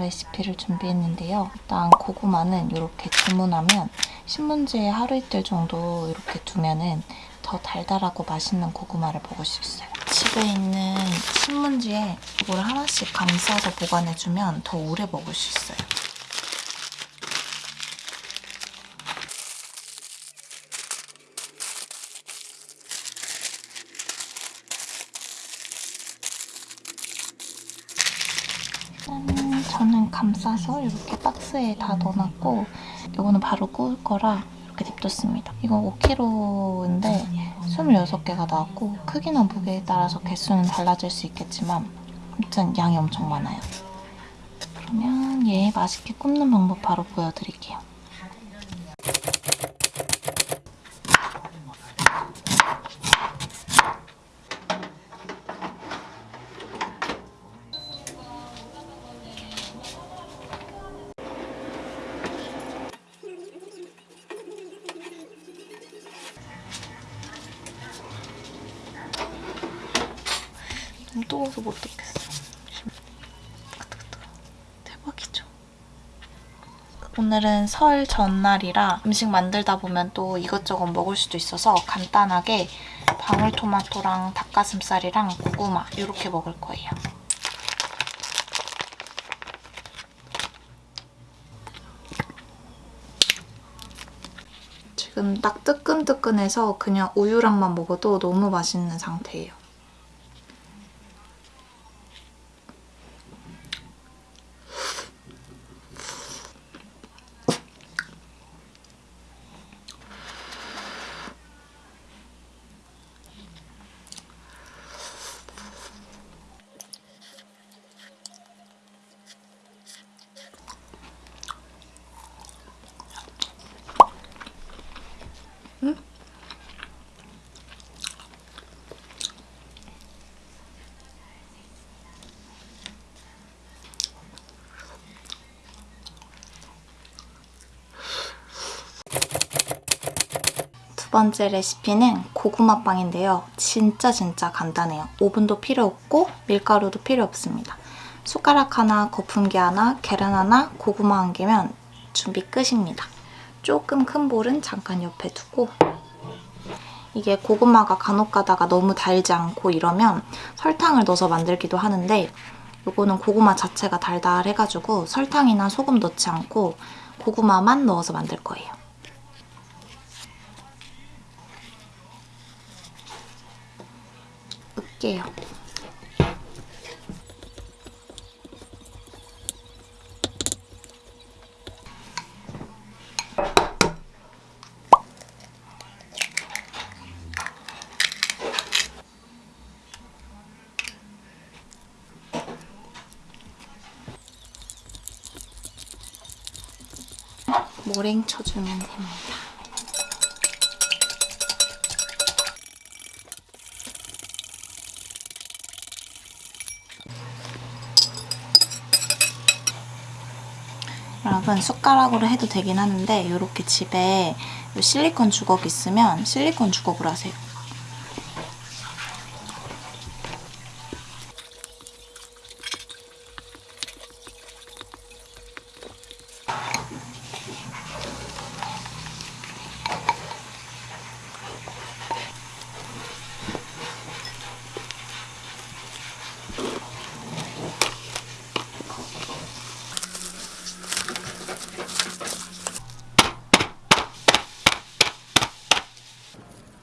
레시피를 준비했는데요. 일단 고구마는 이렇게 주문하면 신문지에 하루 이틀 정도 이렇게 두면은 더 달달하고 맛있는 고구마를 먹을 수 있어요. 집에 있는 신문지에 이걸 하나씩 감싸서 보관해주면 더 오래 먹을 수 있어요. 짠! 저는 감 싸서 이렇게 박스에 다 넣어놨고 이거는 바로 구울 거라 이렇게 냅뒀습니다. 이거 5kg인데 26개가 나왔고 크기나 무게에 따라서 개수는 달라질 수 있겠지만 아무튼 양이 엄청 많아요. 그러면 얘 맛있게 굽는 방법 바로 보여드릴게요. 너무 뜨거워서 못 듣겠어. 대박이죠? 오늘은 설 전날이라 음식 만들다 보면 또 이것저것 먹을 수도 있어서 간단하게 방울토마토랑 닭가슴살이랑 고구마 이렇게 먹을 거예요. 지금 딱 뜨끈뜨끈해서 그냥 우유랑만 먹어도 너무 맛있는 상태예요. 두 번째 레시피는 고구마빵인데요. 진짜 진짜 간단해요. 오븐도 필요 없고 밀가루도 필요 없습니다. 숟가락 하나, 거품기 하나, 계란 하나, 고구마 한 개면 준비 끝입니다. 조금 큰 볼은 잠깐 옆에 두고 이게 고구마가 간혹 가다가 너무 달지 않고 이러면 설탕을 넣어서 만들기도 하는데 이거는 고구마 자체가 달달해가지고 설탕이나 소금 넣지 않고 고구마만 넣어서 만들 거예요. 으깨요. 모랭 쳐주면 됩니다. 여러분 숟가락으로 해도 되긴 하는데 이렇게 집에 실리콘 주걱 있으면 실리콘 주걱으로 하세요.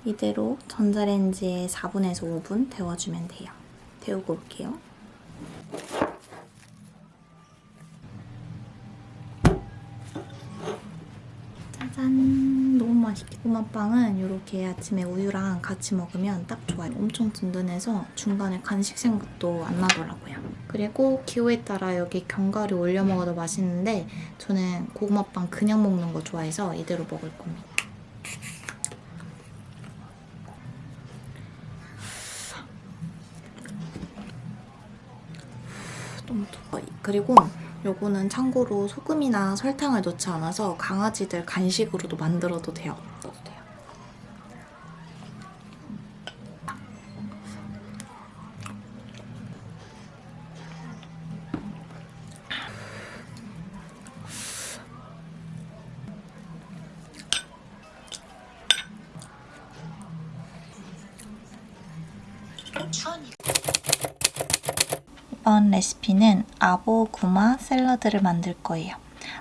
이대로 전자레인지에 4분에서 5분 데워주면 돼요. 데우고 올게요. 짜잔! 너무 맛있게 고구마빵은 이렇게 아침에 우유랑 같이 먹으면 딱 좋아요. 엄청 든든해서 중간에 간식 생각도 안 나더라고요. 그리고 기호에 따라 여기 견과류 올려 먹어도 맛있는데 저는 고구마빵 그냥 먹는 거 좋아해서 이대로 먹을 겁니다. 그리고 요거는 참고로 소금이나 설탕을 넣지 않아서 강아지들 간식으로도 만들어도 돼요. 넣어도 돼요. 이번 레시피는 아보구마 샐러드를 만들 거예요.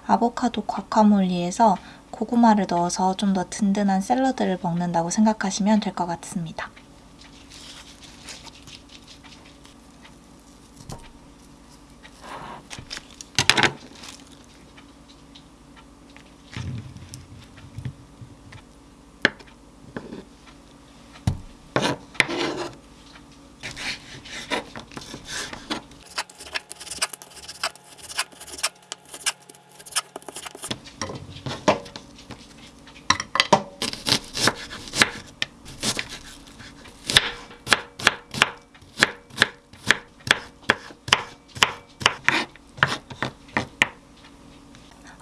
아보카도 과카몰리에서 고구마를 넣어서 좀 더 든든한 샐러드를 먹는다고 생각하시면 될 것 같습니다.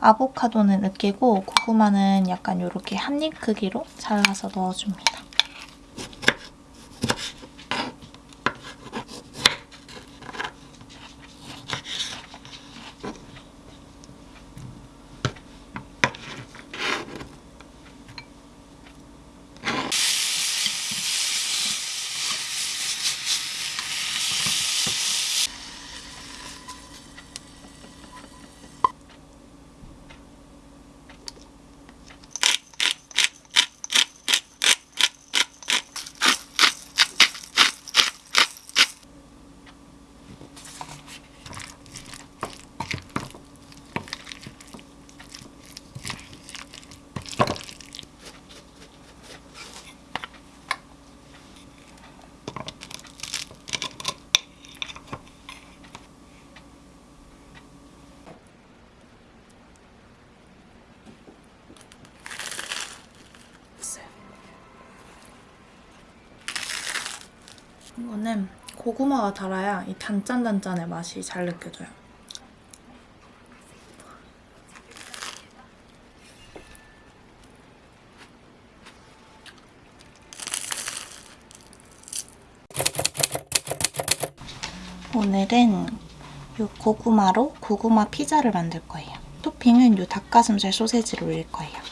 아보카도는 으깨고 고구마는 약간 이렇게 한입 크기로 잘라서 넣어줍니다. 이거는 고구마가 달아야 이 단짠단짠의 맛이 잘 느껴져요. 오늘은 이 고구마로 고구마 피자를 만들 거예요. 토핑은 이 닭가슴살 소세지를 올릴 거예요.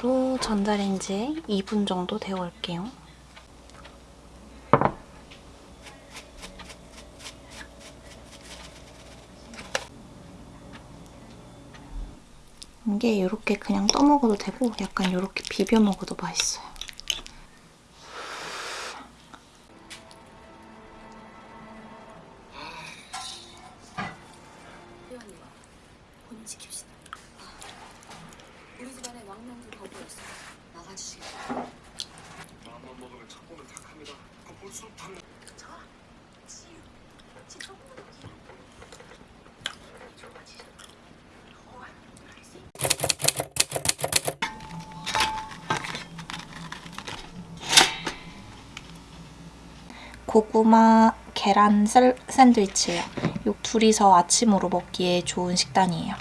이대로 전자레인지에 2분 정도 데워올게요. 이게 이렇게 그냥 떠먹어도 되고 약간 이렇게 비벼 먹어도 맛있어요. 고구마 계란 셀- 샌드위치예요. 요 둘이서 아침으로 먹기에 좋은 식단이에요.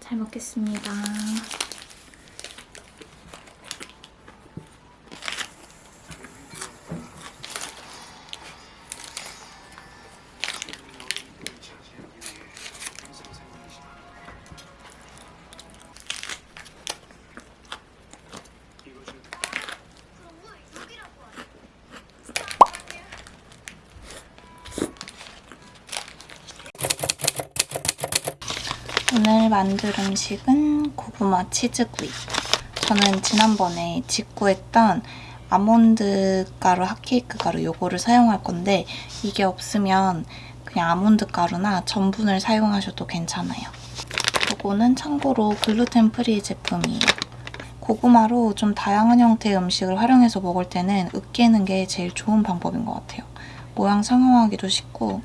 잘 먹겠습니다. 오늘 만들 음식은 고구마 치즈구이. 저는 지난번에 직구했던 아몬드 가루, 핫케이크 가루 요거를 사용할 건데 이게 없으면 그냥 아몬드 가루나 전분을 사용하셔도 괜찮아요. 요거는 참고로 gluten free 제품이에요. 고구마로 좀 다양한 형태의 음식을 활용해서 먹을 때는 으깨는 게 제일 좋은 방법인 것 같아요. 모양 성형하기도 쉽고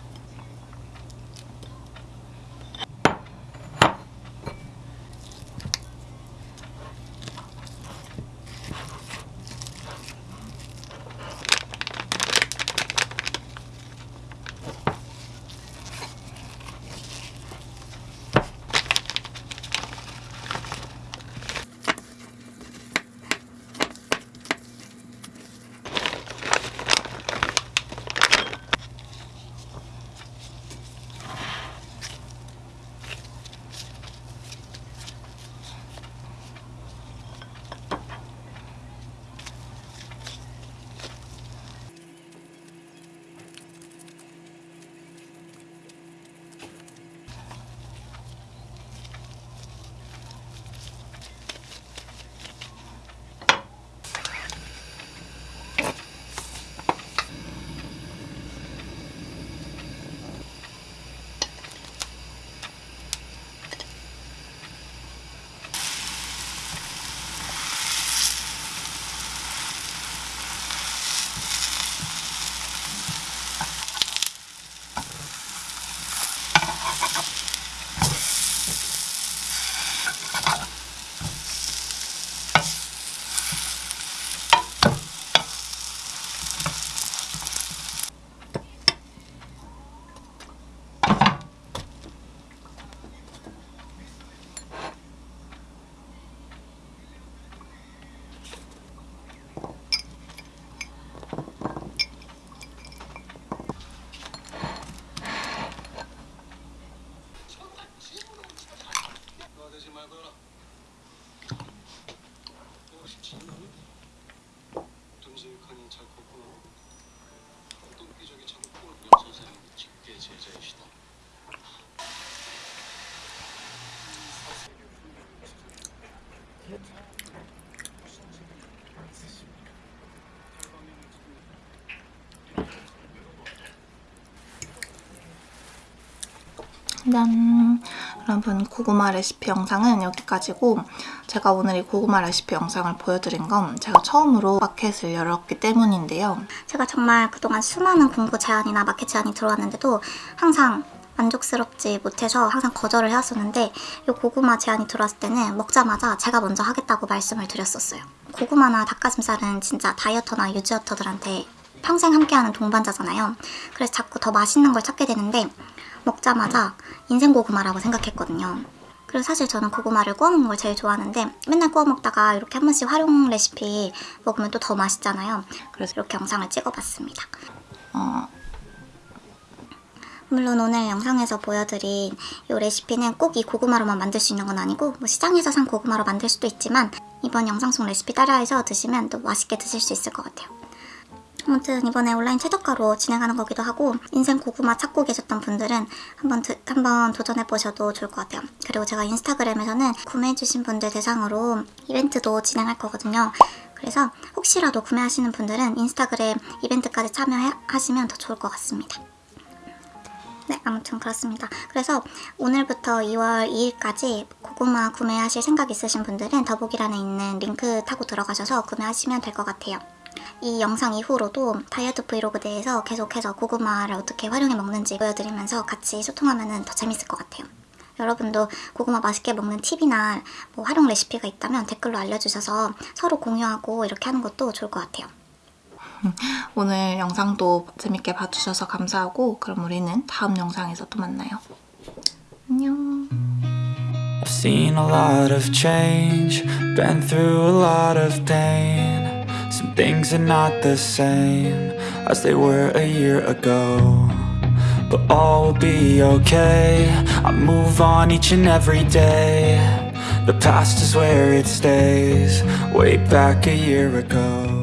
짠! 여러분 고구마 레시피 영상은 여기까지고 제가 오늘 이 고구마 레시피 영상을 보여드린 건 제가 처음으로 마켓을 열었기 때문인데요. 제가 정말 그동안 수많은 공구 제안이나 마켓 제안이 들어왔는데도 항상 만족스럽지 못해서 항상 거절을 해왔었는데 이 고구마 제안이 들어왔을 때는 먹자마자 제가 먼저 하겠다고 말씀을 드렸었어요. 고구마나 닭가슴살은 진짜 다이어터나 유지어터들한테 평생 함께하는 동반자잖아요. 그래서 자꾸 더 맛있는 걸 찾게 되는데 먹자마자 인생 고구마라고 생각했거든요. 그리고 사실 저는 고구마를 구워 먹는 걸 제일 좋아하는데 맨날 구워 먹다가 이렇게 한 번씩 활용 레시피 먹으면 또 더 맛있잖아요. 그래서 이렇게 영상을 찍어봤습니다. 어, 물론 오늘 영상에서 보여드린 이 레시피는 꼭 이 고구마로만 만들 수 있는 건 아니고 뭐 시장에서 산 고구마로 만들 수도 있지만 이번 영상 속 레시피 따라해서 드시면 또 맛있게 드실 수 있을 것 같아요. 아무튼 이번에 온라인 최저가로 진행하는 거기도 하고 인생 고구마 찾고 계셨던 분들은 한번 드- 한번 도전해 보셔도 좋을 것 같아요. 그리고 제가 인스타그램에서는 구매해주신 분들 대상으로 이벤트도 진행할 거거든요. 그래서 혹시라도 구매하시는 분들은 인스타그램 이벤트까지 참여하시면 더 좋을 것 같습니다. 네, 아무튼 그렇습니다. 그래서 오늘부터 2월 2일까지 고구마 구매하실 생각 있으신 분들은 더보기란에 있는 링크 타고 들어가셔서 구매하시면 될 것 같아요. 이 영상 이후로도 다이어트 브이로그 대해서 계속해서 고구마를 어떻게 활용해 먹는지 보여드리면서 같이 소통하면 더 재밌을 것 같아요. 여러분도 고구마 맛있게 먹는 팁이나 뭐 활용 레시피가 있다면 댓글로 알려주셔서 서로 공유하고 이렇게 하는 것도 좋을 것 같아요. 오늘 영상도 재밌게 봐주셔서 감사하고 그럼 우리는 다음 영상에서 또 만나요. 안녕. I've seen a lot of change, been through a lot of pain. Some things are not the same as they were a year ago. But all will be okay. I move on each and every day. The past is where it stays, way back a year ago.